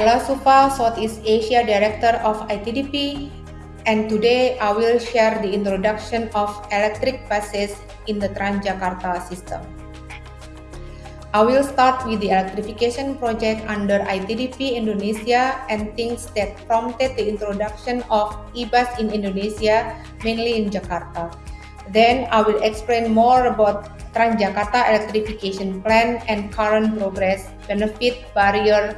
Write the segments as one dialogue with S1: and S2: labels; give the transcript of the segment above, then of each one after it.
S1: Sufa, Southeast Asia Director of ITDP, and today I will share the introduction of electric buses in the Transjakarta system. I will start with the electrification project under ITDP Indonesia and things that prompted the introduction of e-bus in Indonesia, mainly in Jakarta. Then I will explain more about Transjakarta electrification plan and current progress, benefit, barrier,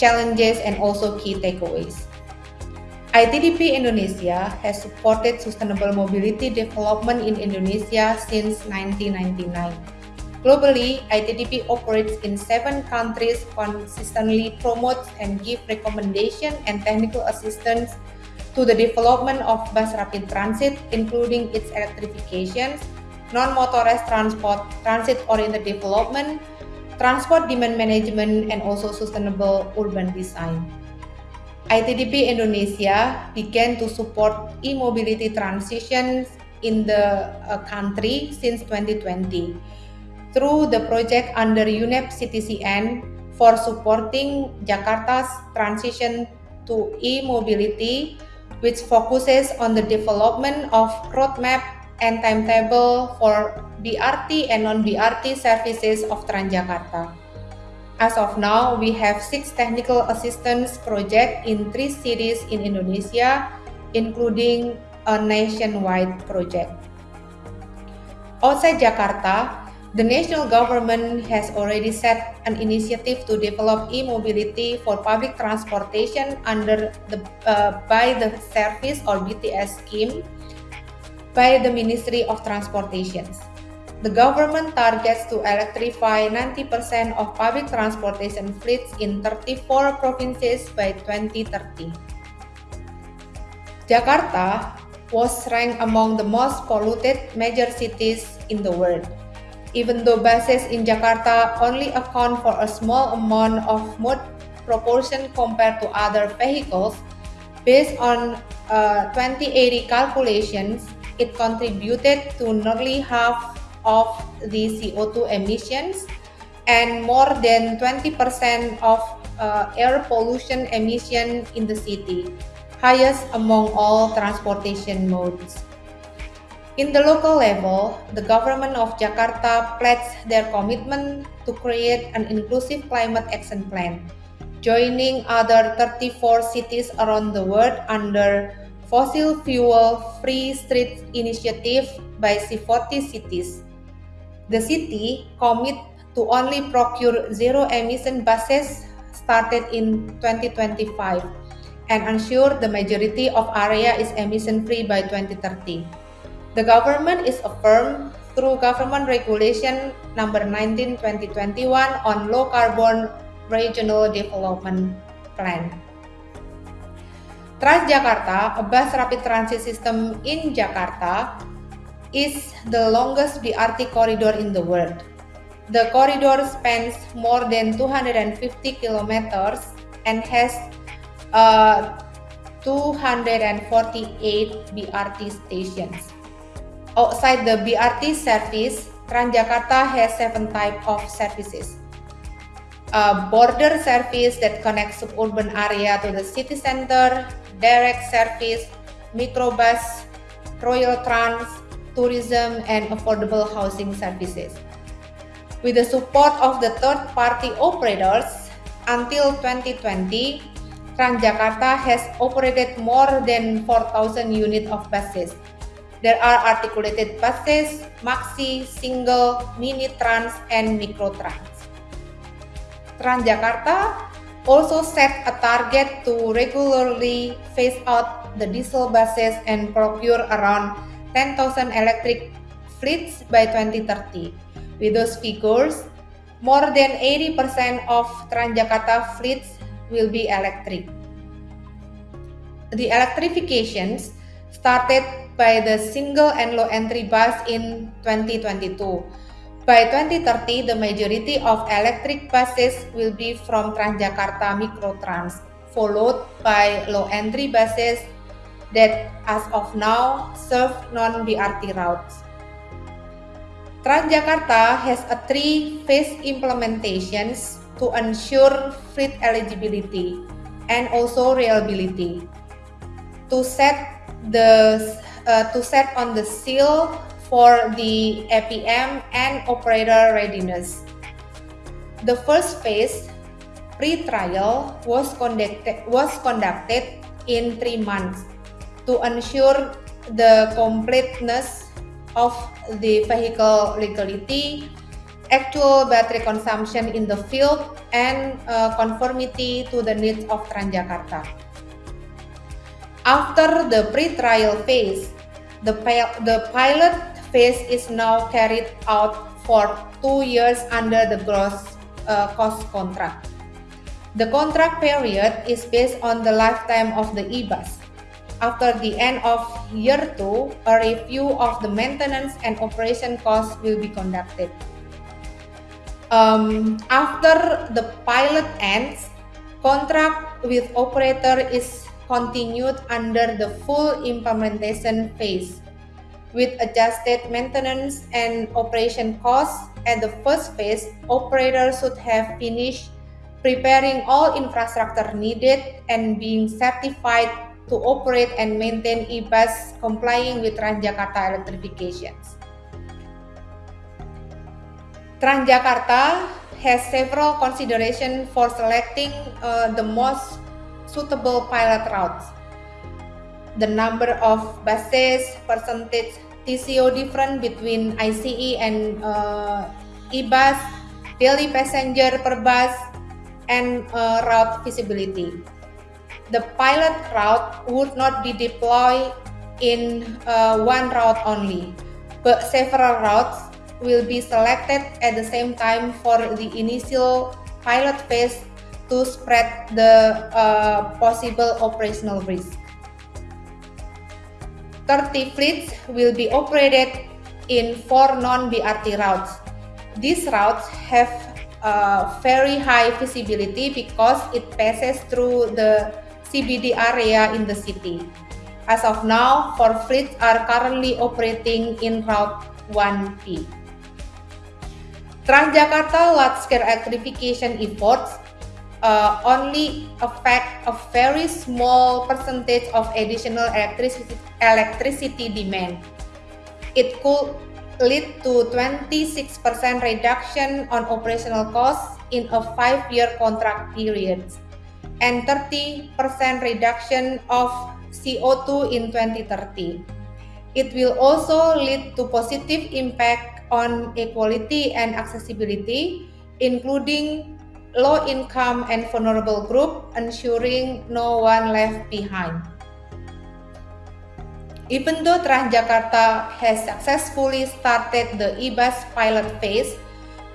S1: challenges, and also key takeaways. ITDP Indonesia has supported sustainable mobility development in Indonesia since 1999. Globally, ITDP operates in seven countries, consistently promotes and gives recommendation and technical assistance to the development of bus rapid transit, including its electrification, non-motorized transport, transit-oriented development, transport demand management, and also sustainable urban design. ITDP Indonesia began to support e-mobility transitions in the uh, country since 2020 through the project under UNEP CTCN for supporting Jakarta's transition to e-mobility, which focuses on the development of roadmap and timetable for BRT and non-BRT services of Transjakarta. As of now, we have six technical assistance projects in three cities in Indonesia, including a nationwide project. Outside Jakarta, the national government has already set an initiative to develop e-mobility for public transportation under the uh, buy the service or BTS scheme by the Ministry of Transportation. The government targets to electrify 90% of public transportation fleets in 34 provinces by 2030. Jakarta was ranked among the most polluted major cities in the world even though buses in Jakarta only account for a small amount of mode proportion compared to other vehicles, based on uh, 2080 calculations, it contributed to nearly half of the CO2 emissions and more than 20% of uh, air pollution emission in the city, highest among all transportation modes. In the local level, the government of Jakarta pledged their commitment to create an inclusive climate action plan, joining other 34 cities around the world under Fossil Fuel Free Street Initiative by C40 cities. The city commit to only procure zero-emission buses started in 2025 and ensure the majority of area is emission-free by 2030. The government is affirmed through Government Regulation Number 19 2021 on Low Carbon Regional Development Plan. Transjakarta, a bus rapid transit system in Jakarta, is the longest BRT corridor in the world. The corridor spans more than 250 kilometers and has uh, 248 BRT stations. Outside the BRT service, Transjakarta has seven types of services. A border service that connects suburban area to the city center, direct service, microbus, royal trans, tourism, and affordable housing services. With the support of the third-party operators, until 2020, Transjakarta has operated more than 4,000 units of buses, there are articulated buses, maxi, single, mini trans, and micro trans. Transjakarta also set a target to regularly phase out the diesel buses and procure around 10,000 electric fleets by 2030. With those figures, more than 80% of Transjakarta fleets will be electric. The electrifications started by the single and low entry bus in 2022. By 2030, the majority of electric buses will be from Transjakarta Microtrans, followed by low entry buses that as of now serve non-BRT routes. Transjakarta has a three-phase implementations to ensure fleet eligibility. and also reliability. To set the uh, to set on the seal for the APM and operator readiness. The first phase, pre-trial, was conducted was conducted in three months to ensure the completeness of the vehicle legality, actual battery consumption in the field, and uh, conformity to the needs of Transjakarta. After the pre-trial phase, the, the pilot phase is now carried out for two years under the gross uh, cost contract. The contract period is based on the lifetime of the e-bus. After the end of year two, a review of the maintenance and operation costs will be conducted. Um, after the pilot ends, contract with operator is continued under the full implementation phase with adjusted maintenance and operation costs at the first phase, operators should have finished preparing all infrastructure needed and being certified to operate and maintain e-bus complying with Transjakarta electrifications. Transjakarta has several considerations for selecting uh, the most suitable pilot routes. The number of buses, percentage TCO difference between ICE and uh, e-bus, daily passenger per bus, and uh, route feasibility the pilot route would not be deployed in uh, one route only, but several routes will be selected at the same time for the initial pilot phase to spread the uh, possible operational risk. 30 fleets will be operated in four non-BRT routes. These routes have uh, very high visibility because it passes through the CBD area in the city. As of now, four fleets are currently operating in Route 1P. Transjakarta large-scale electrification efforts uh, only affect a very small percentage of additional electricity, electricity demand. It could lead to 26% reduction on operational costs in a five-year contract period and 30% reduction of CO2 in 2030. It will also lead to positive impact on equality and accessibility, including low income and vulnerable group, ensuring no one left behind. Even though Transjakarta has successfully started the e-bus pilot phase,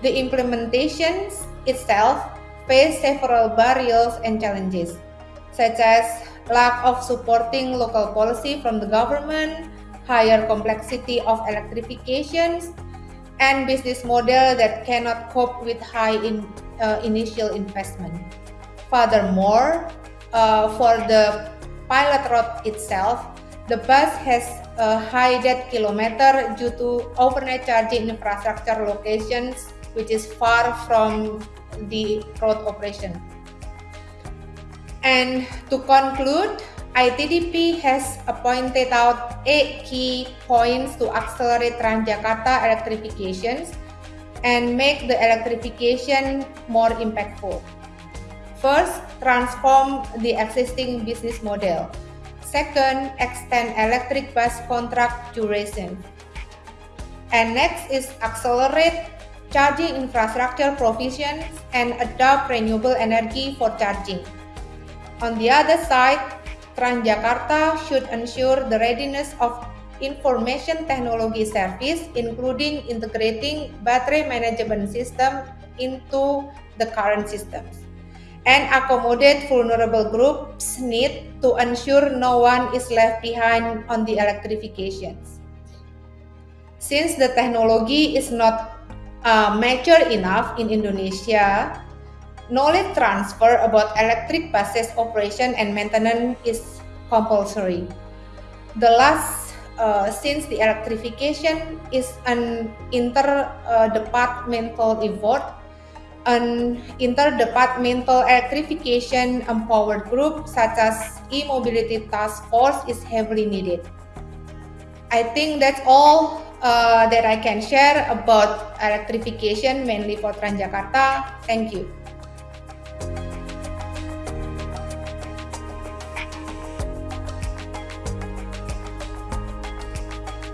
S1: the implementation itself faced several barriers and challenges, such as lack of supporting local policy from the government, higher complexity of electrifications, and business model that cannot cope with high in, uh, initial investment. Furthermore, uh, for the pilot route itself, the bus has a high dead kilometer due to overnight charging infrastructure locations which is far from the road operation. And to conclude, ITDP has pointed out eight key points to accelerate Transjakarta electrifications and make the electrification more impactful. First, transform the existing business model. Second, extend electric bus contract duration. And next is accelerate charging infrastructure provision, and adopt renewable energy for charging. On the other side, Transjakarta should ensure the readiness of information technology service, including integrating battery management system into the current systems, and accommodate vulnerable groups' need to ensure no one is left behind on the electrifications. Since the technology is not uh, mature enough in Indonesia, knowledge transfer about electric buses operation and maintenance is compulsory. The last, uh, since the electrification is an interdepartmental effort, an interdepartmental electrification empowered group such as e-mobility task force is heavily needed. I think that's all uh, that I can share about electrification mainly for Transjakarta. Thank you.